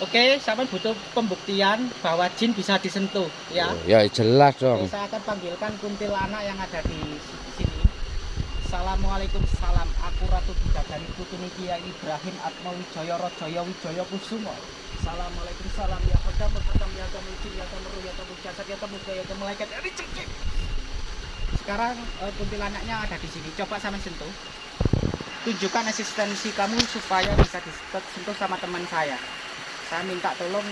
Oke, sampean butuh pembuktian bahwa jin bisa disentuh, ya. Oh, ya jelas Oke, dong. saya akan panggilkan kuntilanak yang ada di sini. Assalamualaikum salam. Aku Ratu Bidadari Putuni Kiai Ibrahim Atma Wijaya Rajaya Wijaya Kusumo. Assalamualaikum salam ya hodam hodam ya hodam jin ya hodam ruh ya hodam jasad ya muka ya hodam malaikat ya. Sekarang eh, kuntilanaknya ada di sini. Coba sampean sentuh. Tunjukkan eksistensi kamu supaya bisa disentuh sama teman saya. Saya minta tolong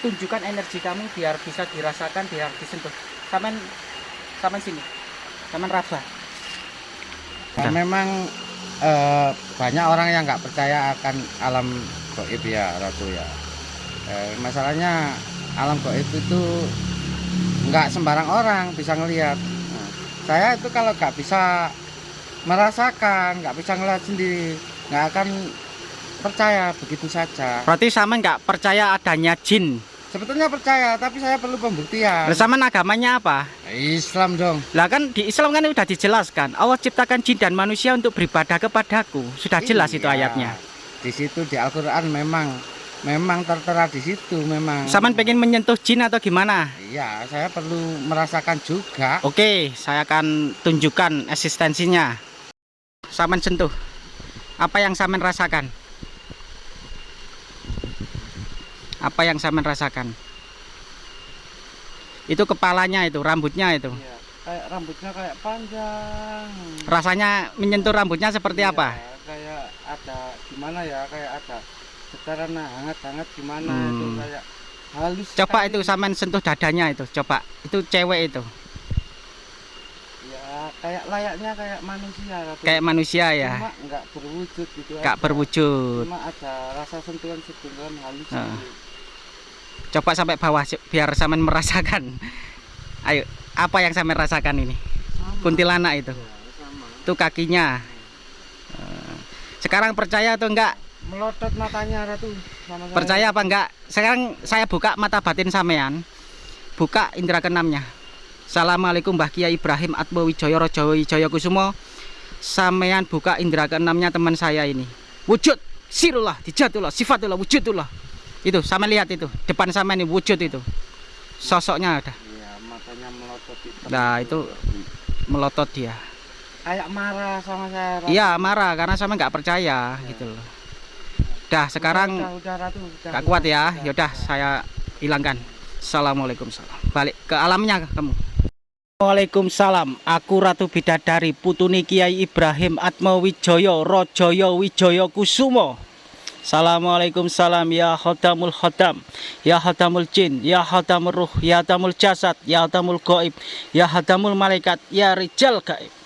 tunjukkan energi kamu biar bisa dirasakan biar disentuh samen samen sini samen raba Nah, memang eh, banyak orang yang nggak percaya akan alam goib ya Ratu ya. Eh, masalahnya alam goib itu nggak sembarang orang bisa ngelihat. Nah, saya itu kalau nggak bisa merasakan, nggak bisa ngelihat sendiri, nggak akan percaya begitu saja. berarti samen nggak percaya adanya jin Sebetulnya percaya, tapi saya perlu pembuktian. Samen agamanya apa Islam dong. lah kan di Islam kan sudah dijelaskan Allah ciptakan jin dan manusia untuk beribadah kepadaku sudah jelas itu Iya. ayatnya Di situ di Al-Qur'an memang memang tertera di situ memang. samen pengen menyentuh jin atau gimana Iya, saya perlu merasakan juga. Oke, saya akan tunjukkan eksistensinya. Samen sentuh. Apa yang samen rasakan? Apa yang samen rasakan? Itu kepalanya itu, rambutnya itu. Iya, kayak rambutnya kayak panjang. Rasanya menyentuh rambutnya seperti Iya, apa? Kayak ada gimana ya? Kayak ada getaran hangat-hangat gimana Hmm. itu kayak halus. Coba sekali. itu samen sentuh dadanya itu, coba. Itu cewek itu, Ya, kayak layaknya kayak manusia Ratu. kayak manusia ya, Cuma nggak berwujud gitu gak aja. berwujud. Cuma ada rasa sentuhan-sentuhan halus. Ah. gitu. Coba sampai bawah biar samen merasakan. Ayo, apa yang samen rasakan ini? Sama. Kuntilanak itu. Ya, sama. itu kakinya Eh, sekarang percaya atau enggak Melotot matanya Ratu sama saya. percaya apa enggak sekarang saya buka mata batin sampean buka indera keenamnya Assalamualaikum Mbah Kiai Ibrahim Atmo Wijaya Raja Wijaya Kusumo sampean buka indera keenamnya teman saya ini wujud sirullah dijatullah sifatullah wujudullah itu sama lihat itu depan sama ini wujud itu sosoknya ada Iya, matanya melotot. Nah, itu- melotot dia kayak marah sama saya. Iya marah karena sama nggak percaya gitu loh dah sekarang udah, udah, Ratu, udah, Gak kuat ya, udah. yaudah saya hilangkan. Assalamualaikum salam. Balik ke alamnya kamu. Waalaikumsalam. Aku Ratu Bidadari Putuni Kiai Ibrahim Atma Wijaya Rajaya Wijaya Kusumo. Assalamualaikum salam ya khodamul khodam Ya khodamul jin Ya khodamul ruh Ya khodamul jasad Ya khodamul goib Ya khodamul malaikat Ya rijal gaib